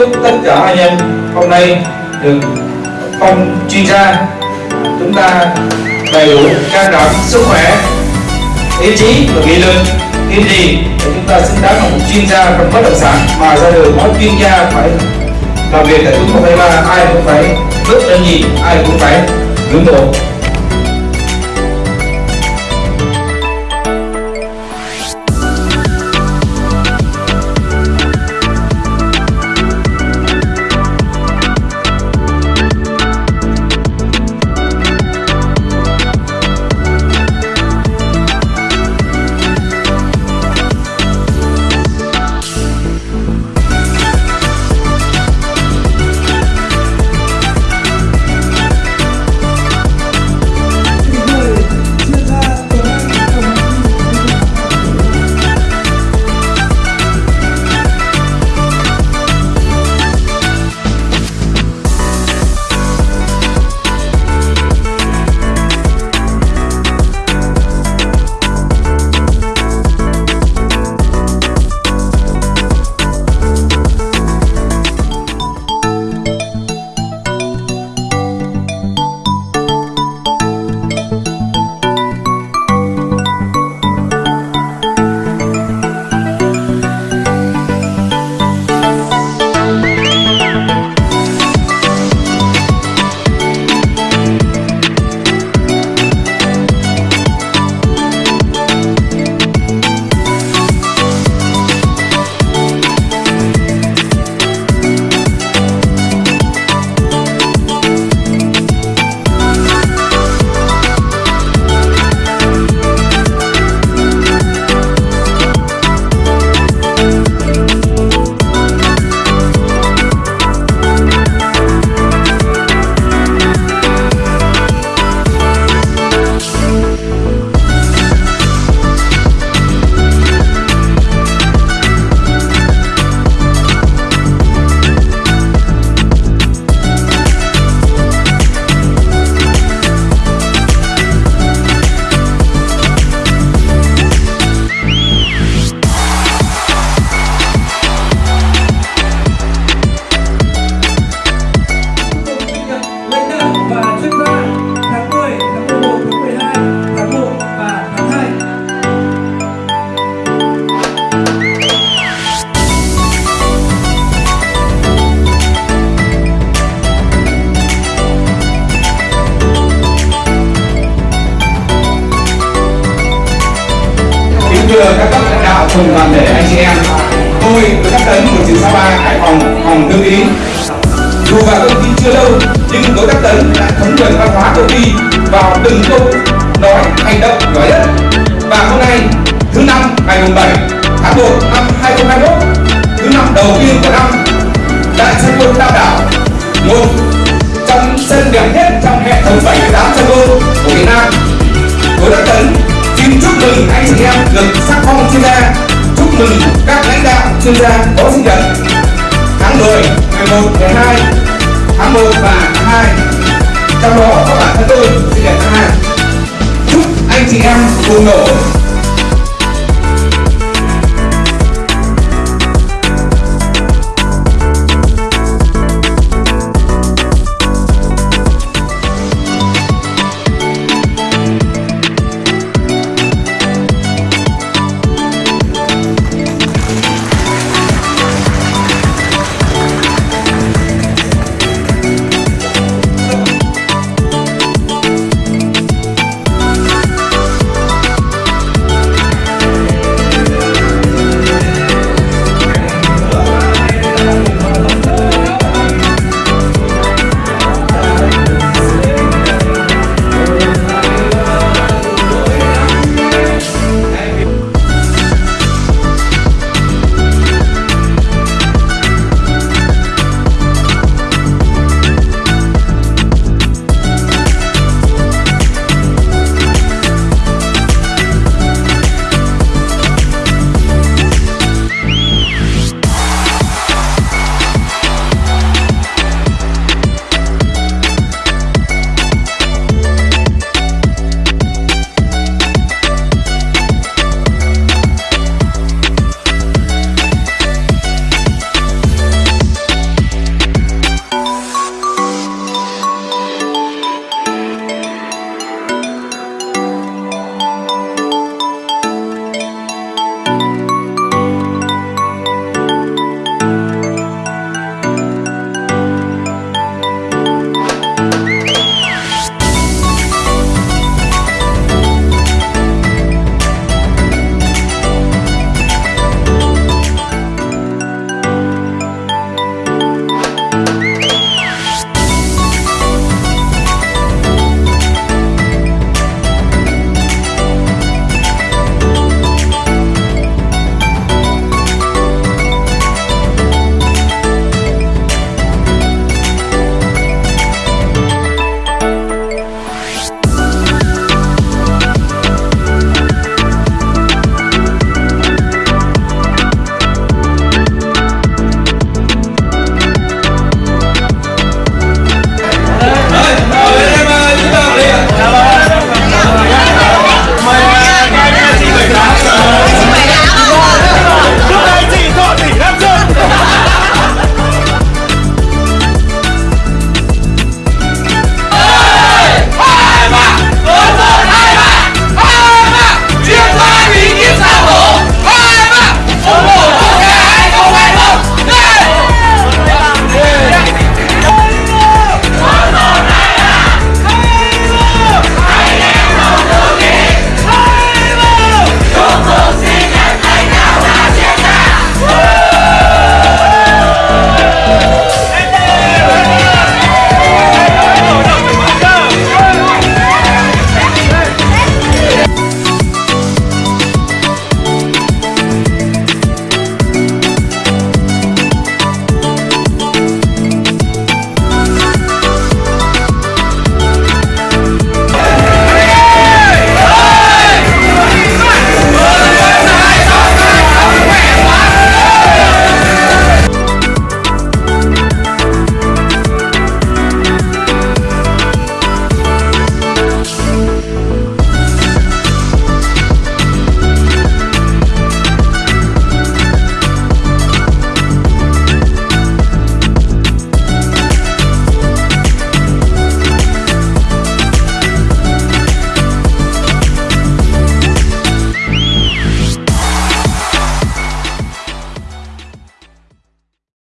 tất cả anh em hôm nay được phong chuyên gia. Chúng ta đầy đủ can đảm sức khỏe ý chí và nghị lực. Kiên trì để chúng ta xứng đáng là một chuyên gia trong bất động sản. Mà ra đời mỗi chuyên gia phải làm việc tại chúng ta phải ba ai cũng phải rất là gì, ai cũng phải ngưỡng mộ. Thưa các cấp lãnh đạo cùng toàn thể anh chị em. Tôi với các tấn của trường Sapa Hải Phòng phòng thư ký. Dù vào công ty chưa lâu, nhưng đối tác tấn đã thấm nhuần văn hóa công ty vào từng câu nói, hành động nhỏ nhất và hôm nay, thứ năm, ngày 7 tháng 1 năm 2021 thứ năm đầu tiên của năm anh sắc phong chuyên gia chúc mừng các lãnh đạo chuyên gia có sinh nhật. Tháng 10, 11, 12 tháng 1 và tháng 2 trong đó có bản thân tôi sinh nhật tháng 2 chúc anh chị em cùng nổ.